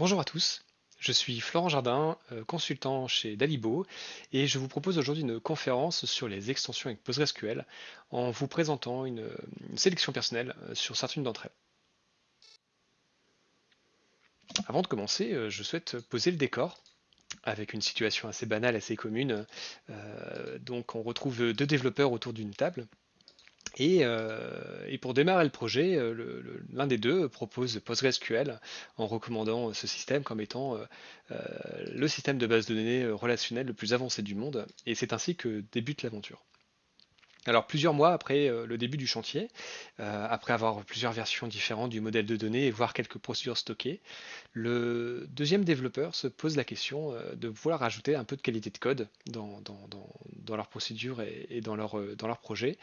Bonjour à tous, je suis Florent Jardin, euh, consultant chez Dalibo, et je vous propose aujourd'hui une conférence sur les extensions avec PostgreSQL en vous présentant une, sélection personnelle euh, sur certaines d'entre elles. Avant de commencer, euh, je souhaite poser le décor avec une situation assez banale, assez commune. donc on retrouve deux développeurs autour d'une table euh, et, pour démarrer le projet, euh, l'un des deux propose PostgreSQL en recommandant ce système comme étant euh, le système de base de données relationnel le plus avancé du monde. Et c'est ainsi que débute l'aventure. Alors plusieurs mois après euh, le début du chantier, euh, après avoir plusieurs versions différentes du modèle de données et voir quelques procédures stockées, le deuxième développeur se pose la question euh, de vouloir ajouter un peu de qualité de code dans, dans, leur procédure et, dans, leur, projet,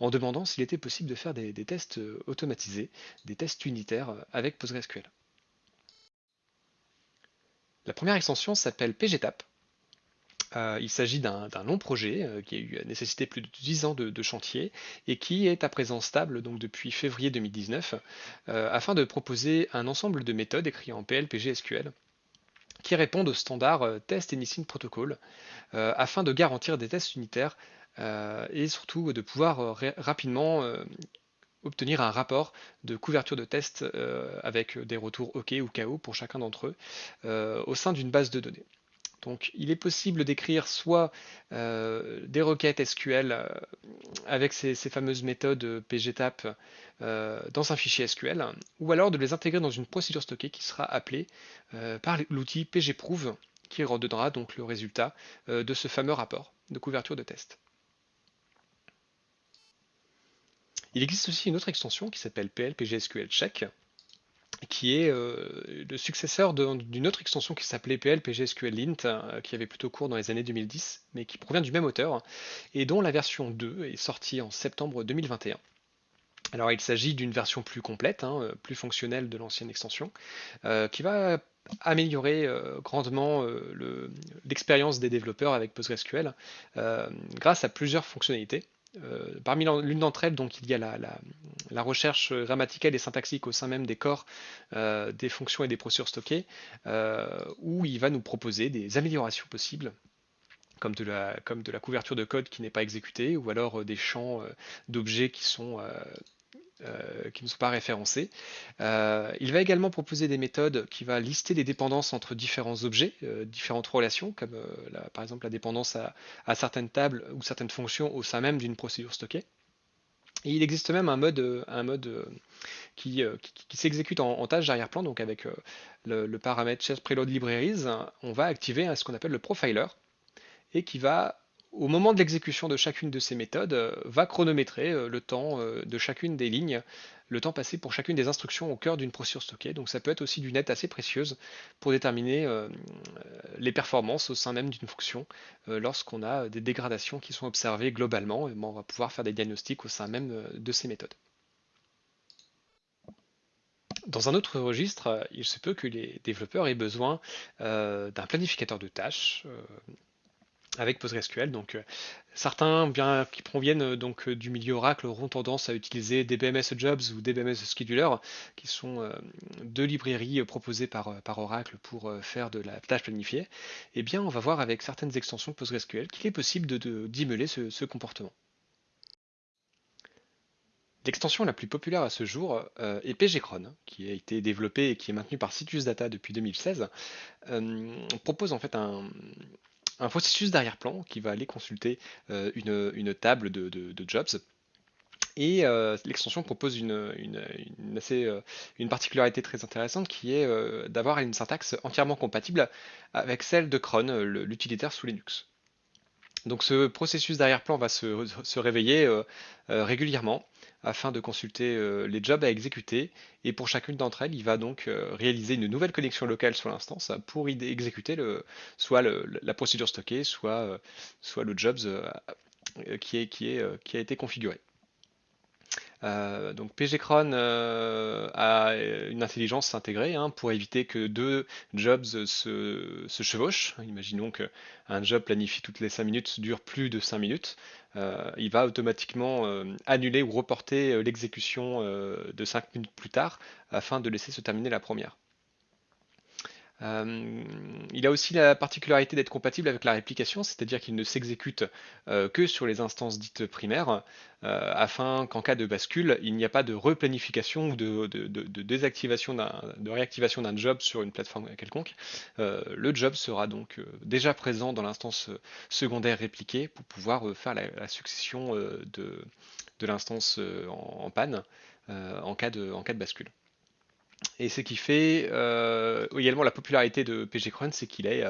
en demandant s'il était possible de faire des tests automatisés, des tests unitaires avec PostgreSQL. La première extension s'appelle PGTAP euh, il s'agit d'un long projet euh, qui a nécessité plus de 10 ans de, chantier et qui est à présent stable donc depuis février 2019 euh, afin de proposer un ensemble de méthodes écrites en PL, SQL qui répondent aux standards Test Anything Protocol afin de garantir des tests unitaires et surtout de pouvoir rapidement obtenir un rapport de couverture de test avec des retours OK ou KO pour chacun d'entre eux au sein d'une base de données. Donc il est possible d'écrire soit euh, des requêtes SQL euh, avec ces, fameuses méthodes pgtap euh, dans un fichier SQL, ou alors de les intégrer dans une procédure stockée qui sera appelée par l'outil pgprove qui redonnera donc le résultat de ce fameux rapport de couverture de test. Il existe aussi une autre extension qui s'appelle PL PGSQL Check, qui est euh, le successeur d'une autre extension qui s'appelait PL PGSQL Lint, euh, qui avait plutôt cours dans les années 2010, mais qui provient du même auteur, et dont la version 2 est sortie en septembre 2021. Alors il s'agit d'une version plus complète, hein, euh, plus fonctionnelle de l'ancienne extension, qui va améliorer grandement l'expérience des développeurs avec PostgreSQL grâce à plusieurs fonctionnalités. Parmi l'une d'entre elles, donc, il y a la, recherche grammaticale et syntaxique au sein même des corps euh, des fonctions et des procédures stockées, euh, où il va nous proposer des améliorations possibles comme de, la, la couverture de code qui n'est pas exécutée, ou alors des champs d'objets qui euh, ne sont pas référencés. Euh, il va également proposer des méthodes qui va lister les dépendances entre différents objets, euh, différentes relations, comme par exemple la dépendance à, certaines tables ou certaines fonctions au sein même d'une procédure stockée. Il existe même un mode, un mode qui, s'exécute en, tâche d'arrière-plan, donc avec le, paramètre chest preload libraries, on va activer ce qu'on appelle le profiler, et qui va au moment de l'exécution de chacune de ces méthodes, euh, va chronométrer euh, le temps euh, de chacune des lignes, le temps passé pour chacune des instructions au cœur d'une procédure stockée. Donc ça peut être aussi d'une aide assez précieuse pour déterminer les performances au sein même d'une fonction lorsqu'on a des dégradations qui sont observées globalement. Et on va pouvoir faire des diagnostics au sein même de ces méthodes. Dans un autre registre, il se peut que les développeurs aient besoin d'un planificateur de tâches avec PostgreSQL. Donc, euh, certains, qui proviennent euh, donc euh, du milieu Oracle, auront tendance à utiliser DBMS Jobs ou DBMS Scheduler, qui sont deux librairies proposées par, par Oracle pour faire de la tâche planifiée. Eh bien, on va voir avec certaines extensions PostgreSQL qu'il est possible de, d'émuler ce, comportement. L'extension la plus populaire à ce jour est pgcron, qui a été développée et qui est maintenue par Citus Data depuis 2016. propose en fait un, un processus d'arrière-plan qui va aller consulter euh, une, table de, jobs. Et euh, l'extension propose euh, une, particularité très intéressante qui est d'avoir une syntaxe entièrement compatible avec celle de cron, l'utilitaire sous Linux. Donc ce processus d'arrière-plan va se, réveiller régulièrement afin de consulter euh, les jobs à exécuter. Et pour chacune d'entre elles, il va donc euh, réaliser une nouvelle connexion locale sur l'instance pour y exécuter le, soit la procédure stockée, soit, euh, soit le jobs qui, est, qui, est, qui a été configuré. Donc pgcron a une intelligence intégrée hein, pour éviter que deux jobs se, chevauchent. Imaginons qu'un job planifié toutes les 5 minutes dure plus de 5 minutes. Euh, il va automatiquement euh, annuler ou reporter euh, l'exécution de 5 minutes plus tard afin de laisser se terminer la première. Euh, il a aussi la particularité d'être compatible avec la réplication, c'est-à-dire qu'il ne s'exécute euh, que sur les instances dites primaires, euh, afin qu'en cas de bascule, il n'y a pas de replanification ou de, désactivation, de réactivation d'un job sur une plateforme quelconque. le job sera donc déjà présent dans l'instance secondaire répliquée pour pouvoir faire la, succession de, l'instance en, panne en cas de bascule. Et ce qui fait euh, également la popularité de pgcron, c'est qu'il est,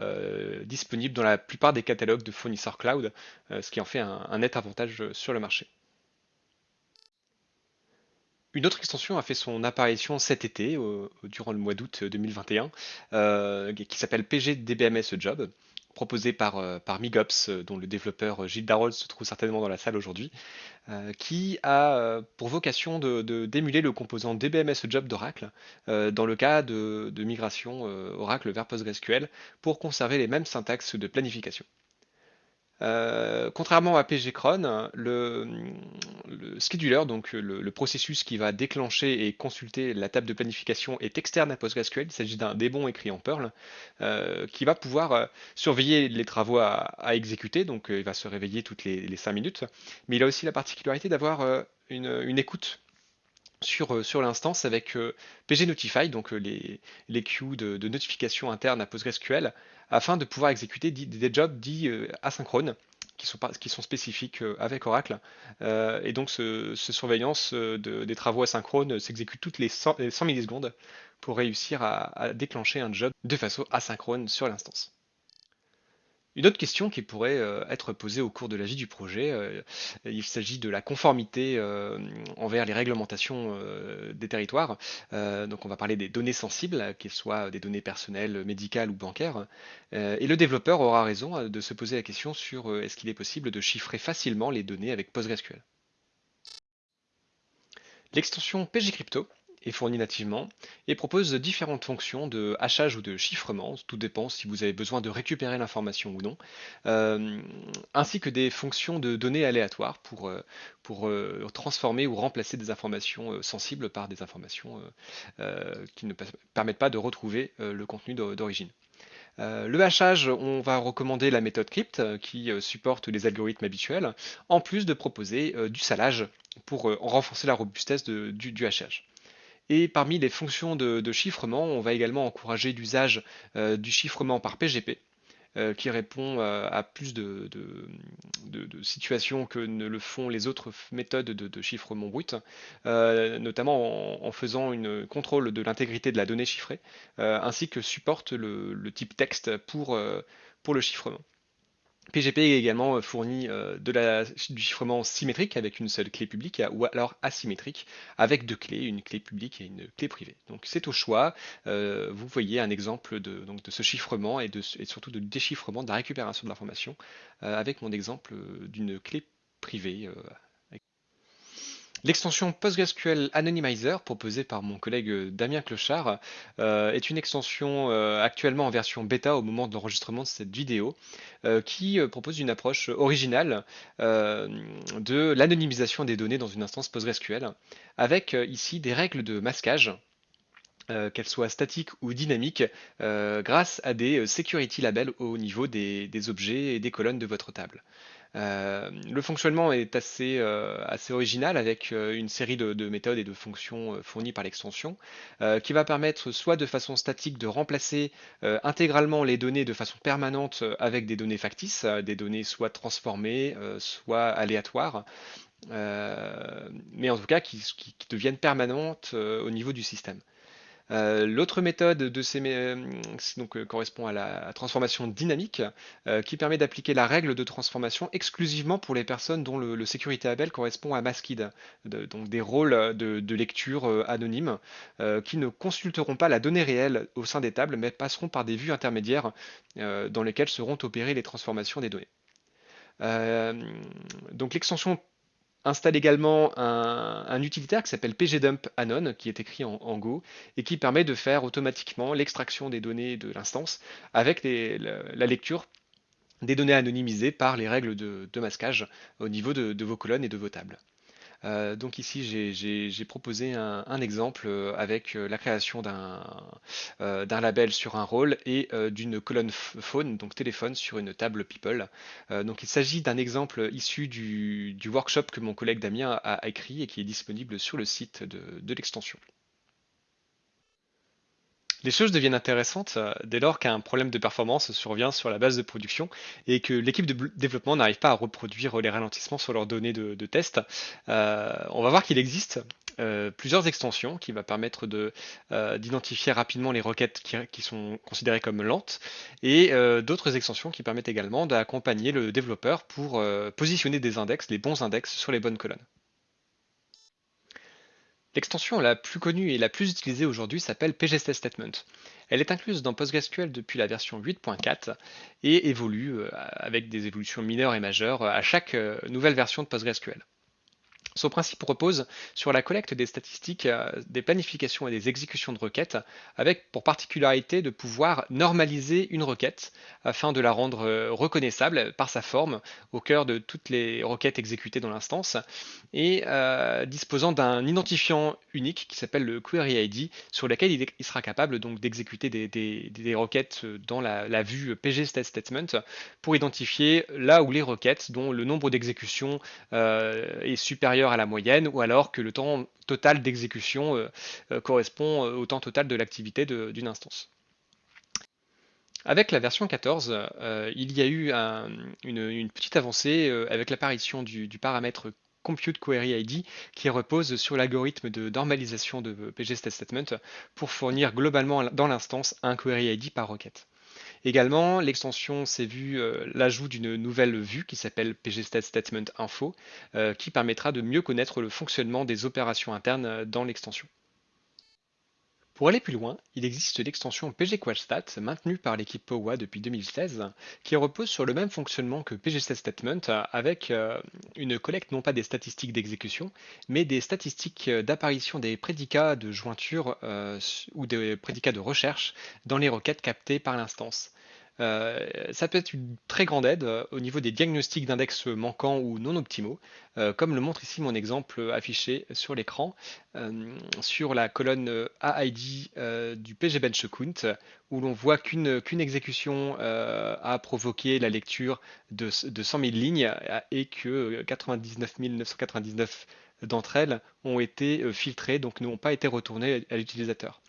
euh, disponible dans la plupart des catalogues de fournisseurs cloud, euh, ce qui en fait un, net avantage sur le marché. Une autre extension a fait son apparition cet été, durant le mois d'août 2021, qui s'appelle PGDBMS Job proposé par, euh, Migops, euh, dont le développeur euh, Gilles Darol se trouve certainement dans la salle aujourd'hui, qui a pour vocation de, d'émuler le composant DBMS Job d'Oracle dans le cas de migration Oracle vers PostgreSQL pour conserver les mêmes syntaxes de planification. Euh, contrairement à pgcron, le, scheduler, donc le, processus qui va déclencher et consulter la table de planification est externe à PostgreSQL. Il s'agit d'un débon écrit en Perl euh, qui va pouvoir euh, surveiller les travaux à, exécuter. Donc il va se réveiller toutes les, 5 minutes. Mais il a aussi la particularité d'avoir une, écoute sur, sur l'instance avec pgnotify, donc les, les queues de, notification interne à PostgreSQL, afin de pouvoir exécuter des jobs dits euh, asynchrones qui sont, spécifiques euh, avec Oracle. Euh, et donc, ce, surveillance des travaux asynchrones s'exécute toutes les 100, millisecondes pour réussir à, déclencher un job de façon asynchrone sur l'instance. Une autre question qui pourrait euh, être posée au cours de la vie du projet, euh, il s'agit de la conformité euh, envers les réglementations des territoires. donc on va parler des données sensibles, qu'elles soient des données personnelles, médicales ou bancaires. et le développeur aura raison de se poser la question sur est-ce qu'il est possible de chiffrer facilement les données avec PostgreSQL? L'extension PGCrypto est nativement et propose différentes fonctions de hachage ou de chiffrement, tout dépend si vous avez besoin de récupérer l'information ou non, euh, ainsi que des fonctions de données aléatoires pour, euh, pour euh, transformer ou remplacer des informations sensibles par des informations qui ne permettent pas de retrouver le contenu d'origine. le hachage, on va recommander la méthode crypt qui supporte les algorithmes habituels, en plus de proposer du salage pour renforcer la robustesse du hachage. Et parmi les fonctions de, chiffrement, on va également encourager l'usage euh, du chiffrement par PGP, euh, qui répond euh, à plus de, situations que ne le font les autres méthodes de, chiffrement brut, notamment en, faisant une contrôle de l'intégrité de la donnée chiffrée, ainsi que supporte le, type texte pour, pour le chiffrement. PGP est également euh, fourni euh, du chiffrement symétrique avec une seule clé publique ou alors asymétrique avec deux clés, une clé publique et une clé privée. Donc c'est au choix. Euh, vous voyez un exemple de, ce chiffrement et surtout de déchiffrement, de la récupération de l'information avec mon exemple d'une clé privée L'extension PostgreSQL Anonymizer, proposée par mon collègue euh, Damien Clochard, euh, est une extension euh, actuellement en version bêta au moment de l'enregistrement de cette vidéo, qui propose une approche originale de l'anonymisation des données dans une instance PostgreSQL, avec ici des règles de masquage qu'elles soient statiques ou dynamiques, grâce à des security labels au niveau des, objets et des colonnes de votre table. Euh, le fonctionnement est assez, euh, original avec euh, une série de, méthodes et de fonctions fournies par l'extension qui va permettre soit de façon statique de remplacer intégralement les données de façon permanente avec des données factices, des données soit transformées, soit aléatoires, mais en tout cas qui deviennent permanentes au niveau du système. Euh, l'autre méthode de ces, euh, euh, correspond à la transformation dynamique, qui permet d'appliquer la règle de transformation exclusivement pour les personnes dont le, sécurité label correspond à masked, donc des rôles de, lecture anonymes, qui ne consulteront pas la donnée réelle au sein des tables, mais passeront par des vues intermédiaires dans lesquelles seront opérées les transformations des données. donc l'extension installe également un, utilitaire qui s'appelle pgdump anon, qui est écrit en, Go, et qui permet de faire automatiquement l'extraction des données de l'instance avec la, lecture des données anonymisées par les règles de, masquage au niveau de, vos colonnes et de vos tables. Donc ici, j'ai proposé un, exemple avec la création d'un label sur un rôle et d'une colonne phone, donc téléphone, sur une table People. donc il s'agit d'un exemple issu du, workshop que mon collègue Damien a, écrit et qui est disponible sur le site de l'extension. Les choses deviennent intéressantes euh, dès lors qu'un problème de performance survient sur la base de production et que l'équipe de développement n'arrive pas à reproduire les ralentissements sur leurs données de, test. Euh, on va voir qu'il existe euh, plusieurs extensions qui vont permettre d'identifier rapidement les requêtes qui, sont considérées comme lentes et d'autres extensions qui permettent également d'accompagner le développeur pour positionner des index, les bons index sur les bonnes colonnes. L'extension la plus connue et la plus utilisée aujourd'hui s'appelle PGStest Statement. Elle est incluse dans PostgreSQL depuis la version 8.4 et évolue euh, avec des évolutions mineures et majeures à chaque euh, nouvelle version de PostgreSQL. Son principe repose sur la collecte des statistiques, euh, des planifications et des exécutions de requêtes, avec pour particularité de pouvoir normaliser une requête afin de la rendre euh, reconnaissable par sa forme au cœur de toutes les requêtes exécutées dans l'instance, et euh, disposant d'un identifiant unique qui s'appelle le query ID, sur lequel il, sera capable donc d'exécuter des, requêtes dans la, vue PG Statement pour identifier là où les requêtes dont le nombre d'exécutions est supérieur à la moyenne ou alors que le temps total d'exécution euh, euh, correspond euh, au temps total de l'activité d'une instance. Avec la version 14, il y a eu une, petite avancée avec l'apparition du, paramètre Compute Query ID qui repose sur l'algorithme de normalisation de PGStatement pour fournir globalement dans l'instance un Query ID par requête. Également, l'extension s'est vue euh, l'ajout d'une nouvelle vue qui s'appelle PGStat Statement Info, euh, qui permettra de mieux connaître le fonctionnement des opérations internes euh, dans l'extension. Pour aller plus loin, il existe l'extension pgquadStat maintenue par l'équipe POWA depuis 2016 qui repose sur le même fonctionnement que PGStatStatement avec une collecte non pas des statistiques d'exécution mais des statistiques d'apparition des prédicats de jointure ou des prédicats de recherche dans les requêtes captées par l'instance. Euh, ça peut être une très grande aide euh, au niveau des diagnostics d'index manquants ou non optimaux, euh, comme le montre ici mon exemple affiché sur l'écran sur la colonne AID du PG Bench Count, où l'on voit qu'une exécution a provoqué la lecture de, de 100 000 lignes et que 99 999 d'entre elles ont été filtrées, donc n'ont pas été retournées à l'utilisateur.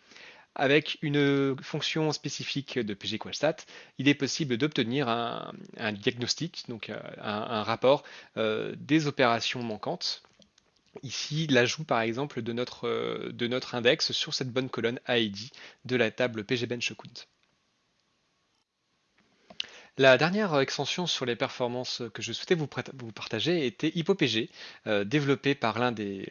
Avec une fonction spécifique de PGQualStat, il est possible d'obtenir un, diagnostic, donc euh, un, rapport euh, des opérations manquantes. Ici, l'ajout par exemple de notre, euh, de notre index sur cette bonne colonne ID de la table pgbenchcount. La dernière extension sur les performances que je souhaitais vous, partager était HypoPG, euh, développé par l'un des,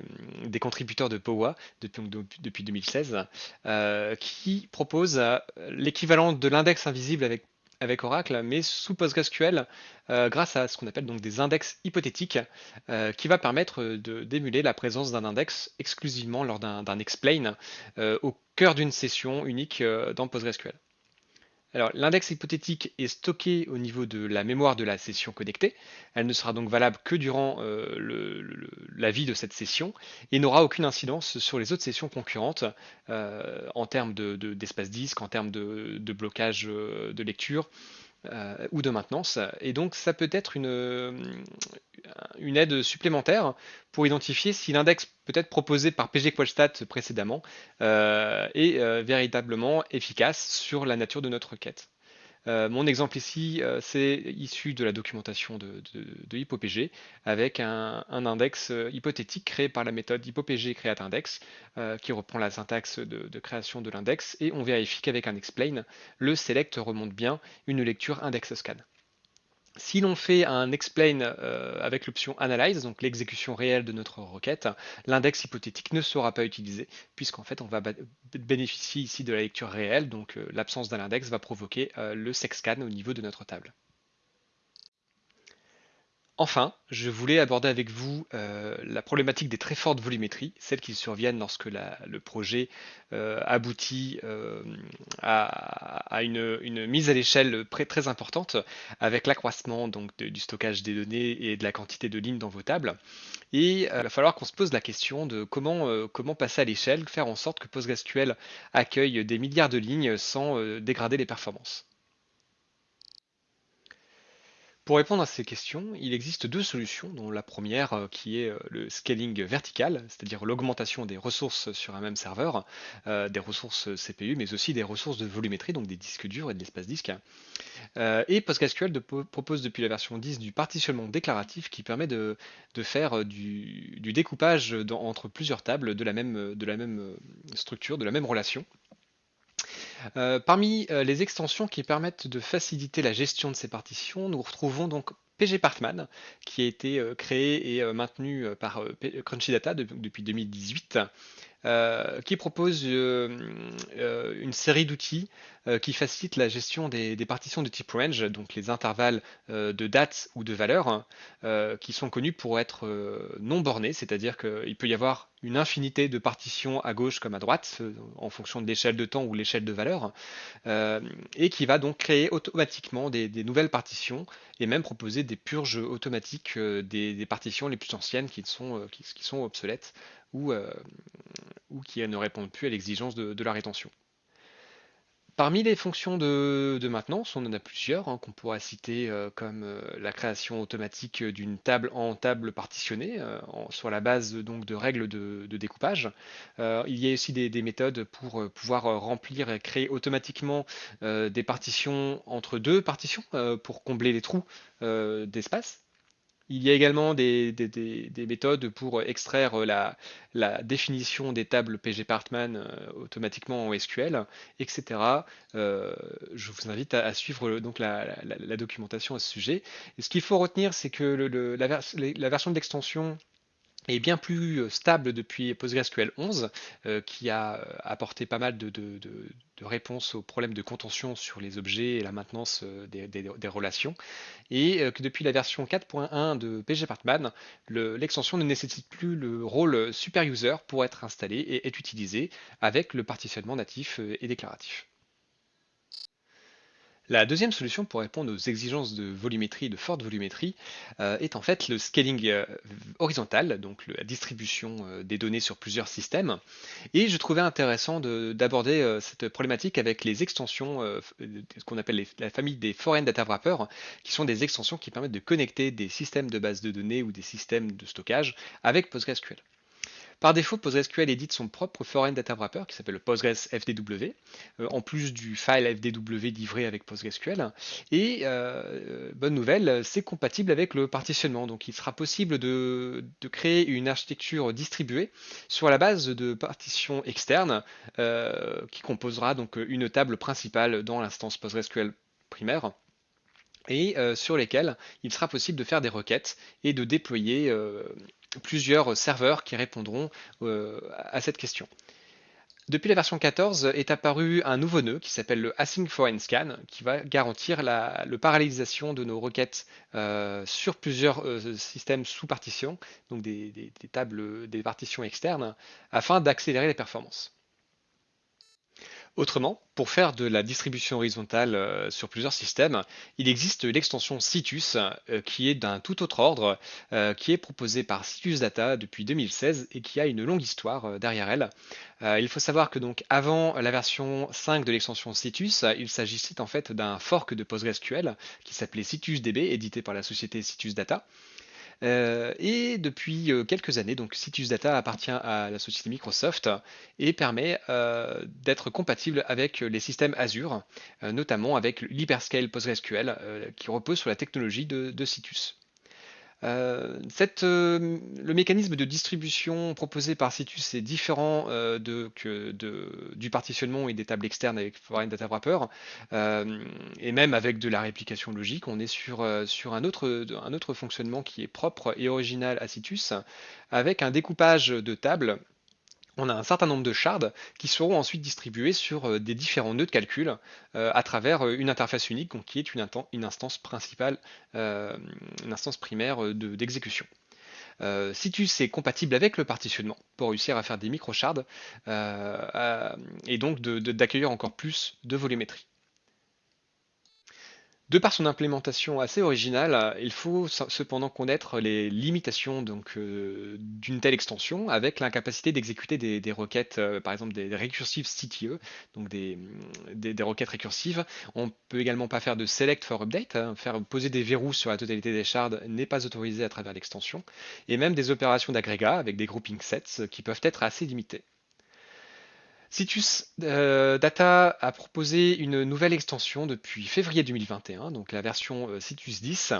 contributeurs de POWA depuis, 2016, euh, qui propose euh, l'équivalent de l'index invisible avec, Oracle, mais sous PostgreSQL, grâce à ce qu'on appelle donc des index hypothétiques, qui va permettre d'émuler la présence d'un index exclusivement lors d'un explain au cœur d'une session unique dans PostgreSQL. Alors, l'index hypothétique est stocké au niveau de la mémoire de la session connectée. Elle ne sera donc valable que durant euh, la vie de cette session et n'aura aucune incidence sur les autres sessions concurrentes euh, en termes d'espace disque, en termes de, blocage euh, de lecture euh, ou de maintenance. Et donc ça peut être une, une aide supplémentaire pour identifier si l'index peut-être proposé par pgqualstat précédemment euh, est euh, véritablement efficace sur la nature de notre requête. Euh, mon exemple ici, euh, c'est issu de la documentation de, de, HypoPG avec un, index euh, hypothétique créé par la méthode HypoPG createIndex qui reprend la syntaxe de, création de l'index et on vérifie qu'avec un explain, le select remonte bien une lecture index scan. Si l'on fait un explain euh, avec l'option analyze, donc l'exécution réelle de notre requête, l'index hypothétique ne sera pas utilisé, puisqu'en fait on va bénéficier ici de la lecture réelle, donc euh, l'absence d'un index va provoquer euh, le sexcan au niveau de notre table. Enfin, je voulais aborder avec vous euh, la problématique des très fortes volumétries, celles qui surviennent lorsque le projet euh, aboutit euh, à, une, mise à l'échelle très, importante avec l'accroissement donc du stockage des données et de la quantité de lignes dans vos tables. Et il va falloir qu'on se pose la question de comment, passer à l'échelle, faire en sorte que PostgreSQL accueille des milliards de lignes sans dégrader les performances. Pour répondre à ces questions, il existe deux solutions, dont la première euh, qui est euh, le scaling vertical, c'est-à-dire l'augmentation des ressources sur un même serveur, euh, des ressources CPU, mais aussi des ressources de volumétrie, donc des disques durs et de l'espace disque. Et PostgreSQL propose depuis la version 10 du partitionnement déclaratif qui permet de, faire du, découpage entre plusieurs tables de la même, structure, de la même relation. Euh, parmi euh, les extensions qui permettent de faciliter la gestion de ces partitions, nous retrouvons donc pgpartman, qui a été euh, créé et maintenu par Crunchy Data de- depuis 2018 euh, qui propose euh, euh, une série d'outils euh, qui facilitent la gestion des, partitions de type range, donc les intervalles euh, de date ou de valeur, euh, qui sont connus pour être euh, non bornés, c'est-à-dire qu'il peut y avoir une infinité de partitions à gauche comme à droite, euh, en fonction de l'échelle de temps ou l'échelle de valeur, euh, et qui va donc créer automatiquement des, nouvelles partitions et même proposer des purges automatiques euh, des, partitions les plus anciennes euh, qui sont obsolètes ou, euh, ou qui ne répondent plus à l'exigence de, la rétention. Parmi les fonctions de, maintenance, on en a plusieurs hein, qu'on pourra citer euh, comme euh, la création automatique d'une table en table partitionnée sur la base donc de règles de, découpage. Il y a aussi des, des méthodes pour pouvoir remplir et créer automatiquement des partitions entre deux partitions pour combler les trous d'espace. Il y a également des, des- des- des méthodes pour extraire la, la définition des tables pgpartman euh, automatiquement en SQL, etc. Euh, je vous invite à, suivre donc la, documentation à ce sujet. Et ce qu'il faut retenir, c'est que la, la version de l'extension est bien plus euh, stable depuis PostgreSQL 11, euh, qui a euh, apporté pas mal de, réponses aux problèmes de contention sur les objets et la maintenance des, relations, et que depuis la version 4.1 de pgpartman, le- l'extension ne nécessite plus le rôle super user pour être installé et est utilisé avec le partitionnement natif et déclaratif. La deuxième solution pour répondre aux exigences de volumétrie, de forte volumétrie, euh, est en fait le scaling euh, horizontal, donc la distribution euh, des données sur plusieurs systèmes. Et je trouvais intéressant de- d'aborder cette problématique avec les extensions, ce qu'on appelle la famille des Foreign Data Wrappers, qui sont des extensions qui permettent de connecter des systèmes de base de données ou des systèmes de stockage avec PostgreSQL. Par défaut, PostgreSQL édite son propre foreign data wrapper qui s'appelle le Postgres FDW, euh, en plus du file FDW livré avec PostgreSQL. Et euh, bonne nouvelle, c'est compatible avec le partitionnement. Donc il sera possible de, créer une architecture distribuée sur la base de partitions externes euh, qui composera donc une table principale dans l'instance PostgreSQL primaire et euh, sur lesquels il sera possible de faire des requêtes et de déployer euh, plusieurs serveurs qui répondront euh, à cette question. Depuis la version 14 est apparu un nouveau nœud qui s'appelle le Async Foreign Scan qui va garantir la parallélisation de nos requêtes euh, sur plusieurs euh, systèmes sous partition, donc des tables, des partitions externes, afin d'accélérer les performances. Autrement, pour faire de la distribution horizontale euh, sur plusieurs systèmes, il existe l'extension Citus euh, qui est d'un tout autre ordre, euh, qui est proposée par Citus Data depuis 2016 et qui a une longue histoire derrière elle. Il faut savoir que donc avant la version 5 de l'extension Citus, il s'agissait en fait d'un fork de PostgreSQL qui s'appelait CitusDB, édité par la société Citus Data. Euh, et depuis euh, quelques années, donc Citus Data appartient à la société Microsoft et permet euh, d'être compatible avec les systèmes Azure, notamment avec l'Hyperscale PostgreSQL qui repose sur la technologie de Citus. Euh, euh, le mécanisme de distribution proposé par Citus est différent euh, du partitionnement et des tables externes avec Foreign Data Wrapper, et même avec de la réplication logique. On est sur, sur un, autre, un autre fonctionnement qui est propre et original à Citus, avec un découpage de tables on a un certain nombre de shards qui seront ensuite distribués sur des différents nœuds de calcul à travers une interface unique qui est une, instance principale, une instance primaire d'exécution. Euh, Citus est compatible avec le partitionnement pour réussir à faire des microshards euh, et donc d'accueillir encore plus de volumétrie. De par son implémentation assez originale, il faut cependant connaître les limitations euh, d'une telle extension avec l'incapacité d'exécuter des, requêtes, euh, par exemple des, récursives CTE, donc des, requêtes récursives. On peut également pas faire de select for update, hein. faire poser des verrous sur la totalité des shards n'est pas autorisé à travers l'extension, et même des opérations d'agrégat avec des grouping sets qui peuvent être assez limitées. Citus euh, Data a proposé une nouvelle extension depuis février 2021, donc la version euh, Citus 10,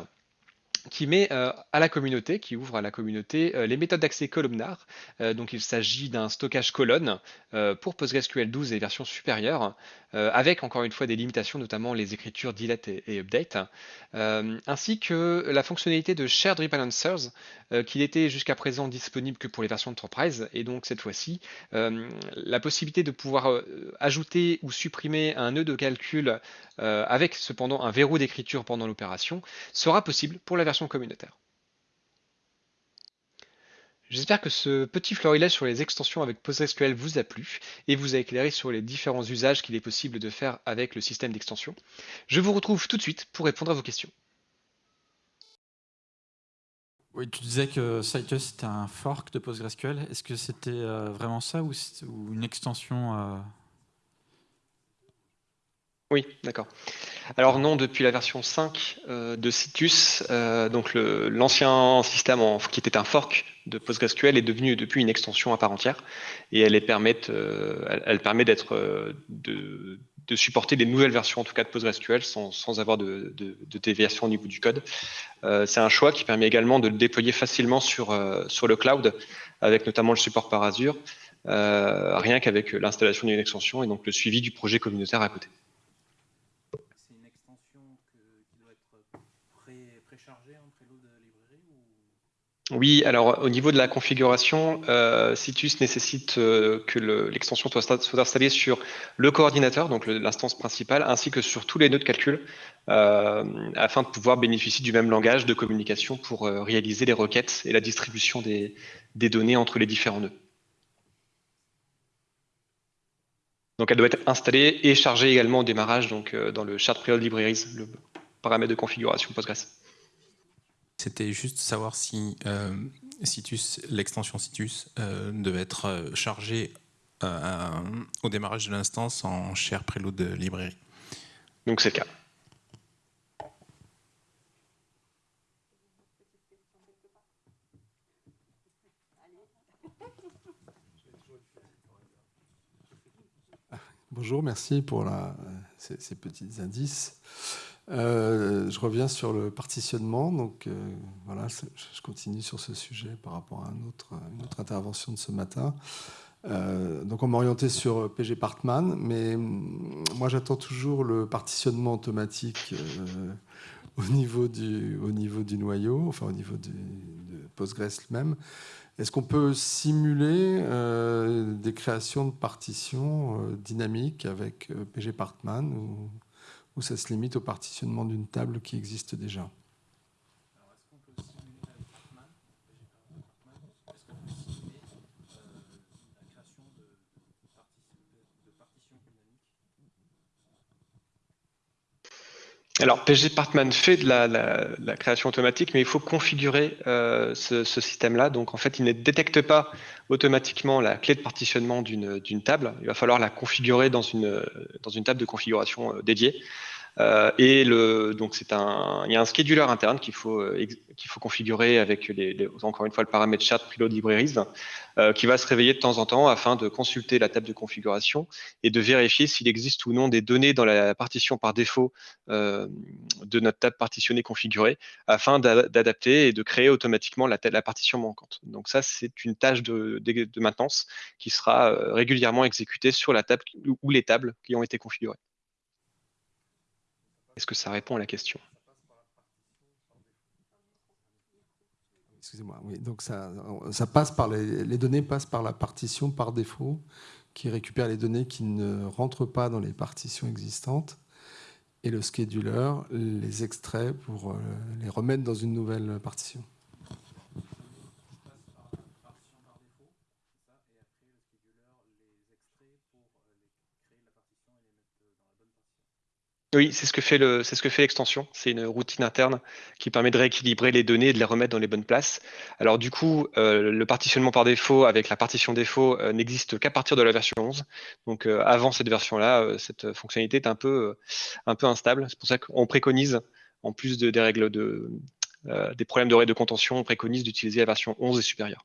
qui met euh, à la communauté, qui ouvre à la communauté les méthodes d'accès columnar. Donc il s'agit d'un stockage colonne pour PostgreSQL 12 et versions supérieures, avec encore une fois des limitations, notamment les écritures delete et, update, ainsi que la fonctionnalité de shared rebalancers, qui n'était jusqu'à présent disponible que pour les versions Enterprise, et donc cette fois-ci, la possibilité de pouvoir ajouter ou supprimer un nœud de calcul avec cependant un verrou d'écriture pendant l'opération sera possible pour la version communautaire. J'espère que ce petit florilège sur les extensions avec PostgreSQL vous a plu et vous a éclairé sur les différents usages qu'il est possible de faire avec le système d'extension. Je vous retrouve tout de suite pour répondre à vos questions. Oui, tu disais que Citus était un fork de PostgreSQL. Est-ce que c'était euh, vraiment ça ou, une extension euh, oui, d'accord. Alors non, depuis la version 5 euh, de Citus, euh, donc l'ancien système qui était un fork de PostgreSQL est devenu depuis une extension à part entière et elle, permet, euh, permet d'être de, supporter des nouvelles versions en tout cas de PostgreSQL sans, avoir de, déviation au niveau du code. C'est un choix qui permet également de le déployer facilement sur le cloud avec notamment le support par Azure, rien qu'avec l'installation d'une extension et donc le suivi du projet communautaire à côté. Oui, alors au niveau de la configuration, euh, Citus nécessite euh, que l'extension soit, installée sur le coordinateur, donc l'instance principale, ainsi que sur tous les nœuds de calcul, euh, afin de pouvoir bénéficier du même langage de communication pour réaliser les requêtes et la distribution des, données entre les différents nœuds. Donc elle doit être installée et chargée également au démarrage donc, dans le Chart Preload Libraries, le paramètre de configuration Postgres. C'était juste savoir si euh, Citus, l'extension Citus euh, devait être euh, chargée au démarrage de l'instance en share preload de librairie. Donc c'est le cas. Bonjour, merci pour la, ces, petits indices. Euh, je reviens sur le partitionnement. Donc euh, voilà, je continue sur ce sujet par rapport à un une autre intervention de ce matin. Euh, donc on m'a orienté sur PG Partman, mais mm, moi j'attends toujours le partitionnement automatique au, niveau du, noyau, enfin au niveau de Postgres même. Est-ce qu'on peut simuler des créations de partitions dynamiques avec PG Partman ou ça se limite au partitionnement d'une table qui existe déjà Alors, PG Partman fait de la, création automatique, mais il faut configurer euh, ce, système-là. Donc, en fait, il ne détecte pas automatiquement la clé de partitionnement d'une table. Il va falloir la configurer dans une, table de configuration euh, dédiée. Euh, et le, donc c'est un, il y a un scheduler interne qu'il faut euh, qu'il faut configurer avec les, encore une fois le paramètre chat preload libraries euh, qui va se réveiller de temps en temps afin de consulter la table de configuration et de vérifier s'il existe ou non des données dans la partition par défaut de notre table partitionnée configurée afin d'adapter et de créer automatiquement la, la partition manquante. Donc ça c'est une tâche de, de, maintenance qui sera régulièrement exécutée sur la table ou les tables qui ont été configurées. Est-ce que ça répond à la question? Excusez-moi. Oui, donc ça, ça passe par les, les, données passent par la partition par défaut, qui récupère les données qui ne rentrent pas dans les partitions existantes, et le scheduler les extrait pour euh, les remettre dans une nouvelle partition. Oui, c'est ce que fait fait l'extension. C'est une routine interne qui permet de rééquilibrer les données et de les remettre dans les bonnes places. Alors du coup, euh, le partitionnement par défaut avec la partition défaut euh, n'existe qu'à partir de la version 11. Donc euh, avant cette version-là, cette fonctionnalité est un peu, instable. C'est pour ça qu'on préconise, en plus de, des règles de, des problèmes de de contention, on préconise d'utiliser la version 11 et supérieure.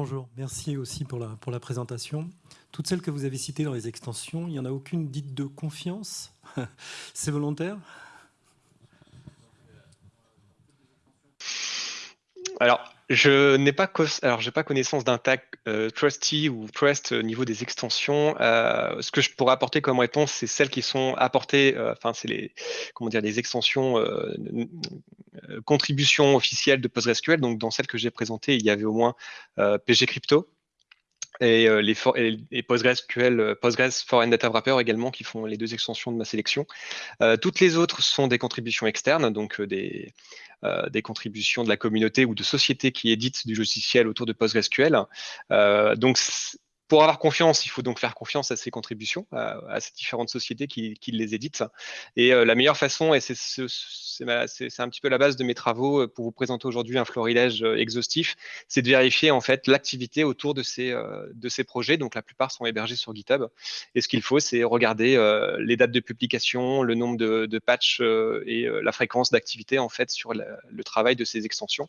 Bonjour, merci aussi pour la, pour présentation. Toutes celles que vous avez citées dans les extensions, il n'y en a aucune dite de confiance C'est volontaire? Alors, je n'ai pas, alors j'ai pas connaissance d'un tag euh, trusty ou trust au niveau des extensions. Euh, ce que je pourrais apporter comme réponse, c'est celles qui sont apportées. Euh, enfin, c'est les comment dire les extensions contributions officielles de PostgreSQL. Donc, dans celles que j'ai présentées, il y avait au moins PG Crypto, et, les, et, PostgreSQL, Postgres Foreign Data Wrapper également, qui font les deux extensions de ma sélection. toutes les autres sont des contributions externes, donc des, euh, des contributions de la communauté ou de sociétés qui éditent du logiciel autour de PostgreSQL. Euh, donc, pour avoir confiance, il faut donc faire confiance à ces contributions, à, ces différentes sociétés qui, les éditent. Et euh, la meilleure façon, et c'est un petit peu la base de mes travaux euh, pour vous présenter aujourd'hui un florilège euh, exhaustif, c'est de vérifier en fait l'activité autour de ces, projets. Donc la plupart sont hébergés sur GitHub. Et ce qu'il faut, c'est regarder les dates de publication, le nombre de, de patchs et la fréquence d'activité en fait sur le travail de ces extensions.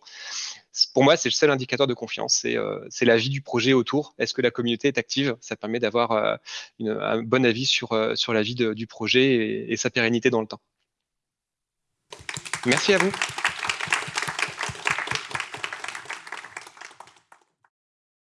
Pour moi, c'est le seul indicateur de confiance, c'est la vie du projet autour. Est-ce que la communauté active. Ça permet d'avoir euh, un bon avis sur, euh, sur la vie du projet et sa pérennité dans le temps. Merci à vous.